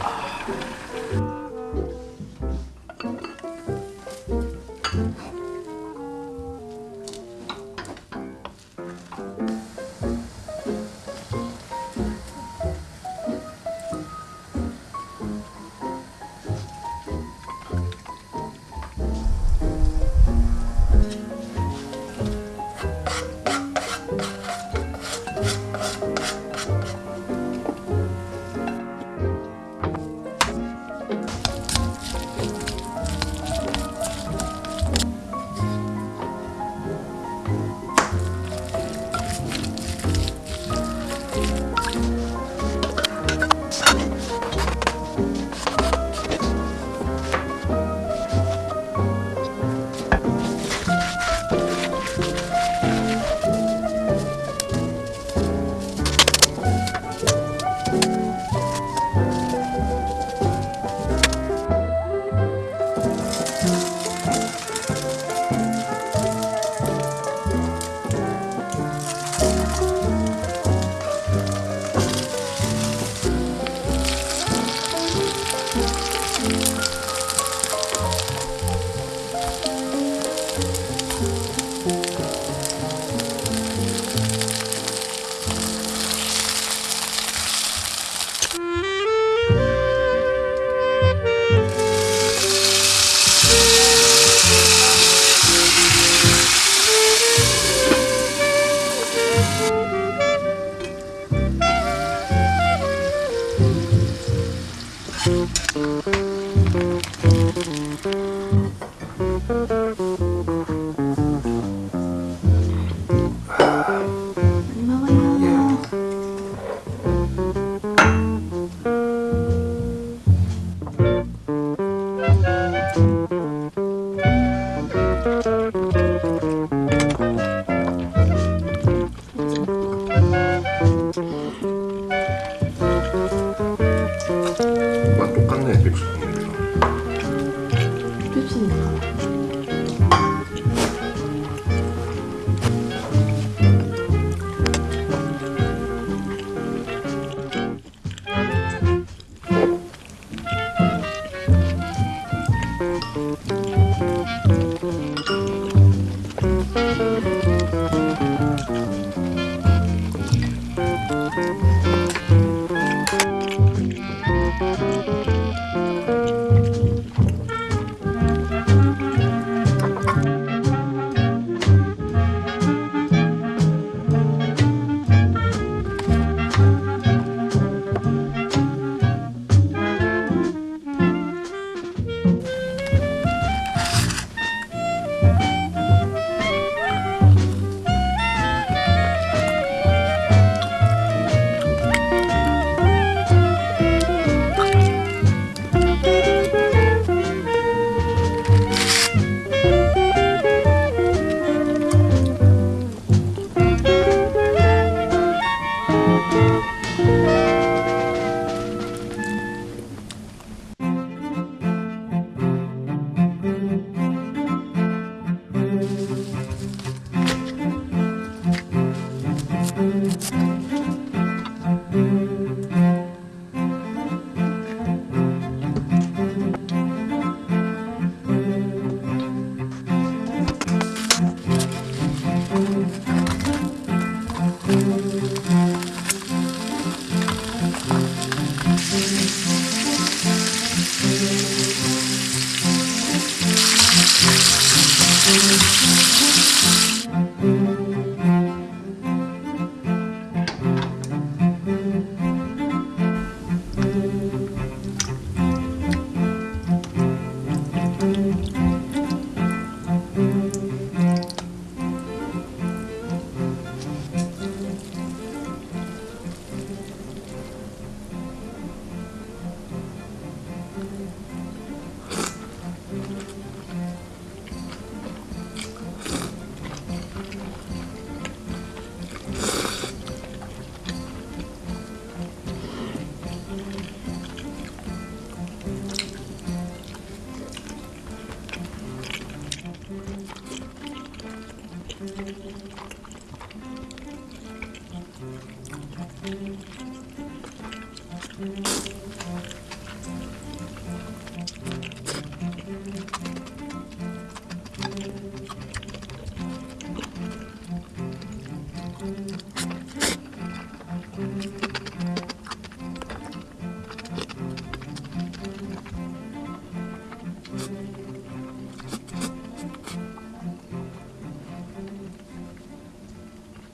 아...